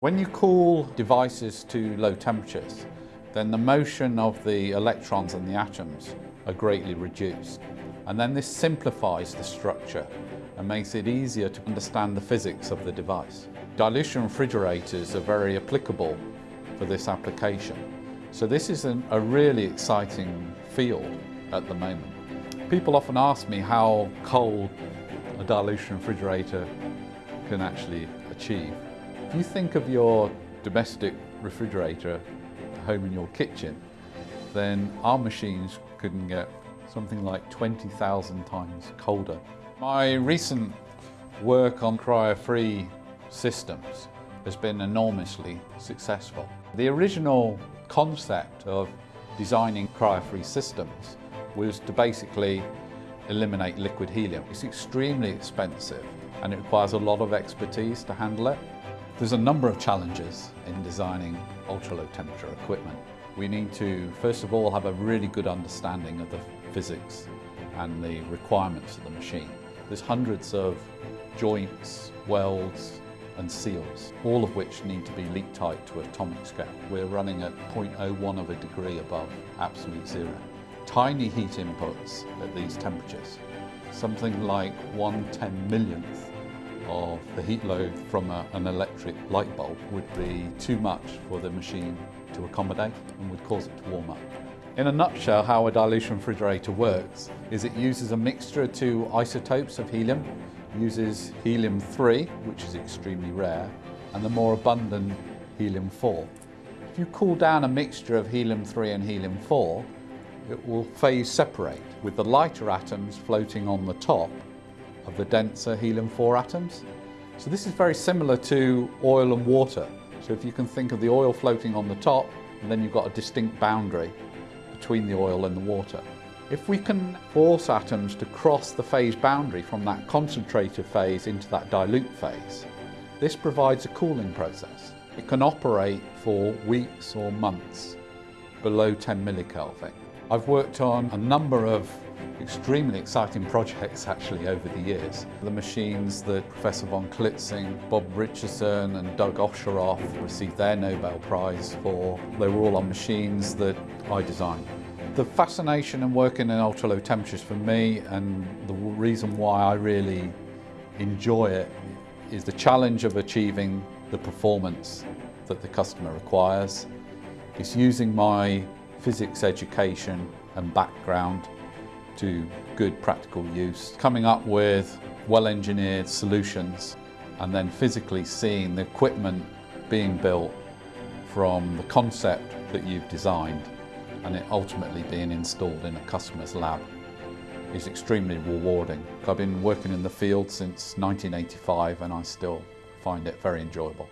When you cool devices to low temperatures, then the motion of the electrons and the atoms are greatly reduced. And then this simplifies the structure and makes it easier to understand the physics of the device. Dilution refrigerators are very applicable for this application. So this is an, a really exciting field at the moment. People often ask me how cold a dilution refrigerator can actually achieve. If you think of your domestic refrigerator home in your kitchen, then our machines can get something like 20,000 times colder. My recent work on cryo-free systems has been enormously successful. The original concept of designing cryo-free systems was to basically eliminate liquid helium. It's extremely expensive and it requires a lot of expertise to handle it. There's a number of challenges in designing ultra-low temperature equipment. We need to, first of all, have a really good understanding of the physics and the requirements of the machine. There's hundreds of joints, welds and seals, all of which need to be leak tight to atomic scale. We're running at 0.01 of a degree above absolute zero. Tiny heat inputs at these temperatures, something like one ten millionth of the heat load from a, an electric light bulb would be too much for the machine to accommodate and would cause it to warm up. In a nutshell, how a dilution refrigerator works is it uses a mixture of two isotopes of helium, uses helium-3, which is extremely rare, and the more abundant helium-4. If you cool down a mixture of helium-3 and helium-4, it will phase separate, with the lighter atoms floating on the top of the denser helium-4 atoms. So this is very similar to oil and water. So if you can think of the oil floating on the top, and then you've got a distinct boundary between the oil and the water. If we can force atoms to cross the phase boundary from that concentrated phase into that dilute phase, this provides a cooling process. It can operate for weeks or months below 10 millikelvin. I've worked on a number of extremely exciting projects actually over the years. The machines that Professor von Klitzing, Bob Richardson and Doug Osheroff received their Nobel Prize for, they were all on machines that I designed. The fascination in working in ultra low temperatures for me and the reason why I really enjoy it is the challenge of achieving the performance that the customer requires. It's using my physics education and background to good practical use, coming up with well-engineered solutions and then physically seeing the equipment being built from the concept that you've designed and it ultimately being installed in a customer's lab is extremely rewarding. I've been working in the field since 1985 and I still find it very enjoyable.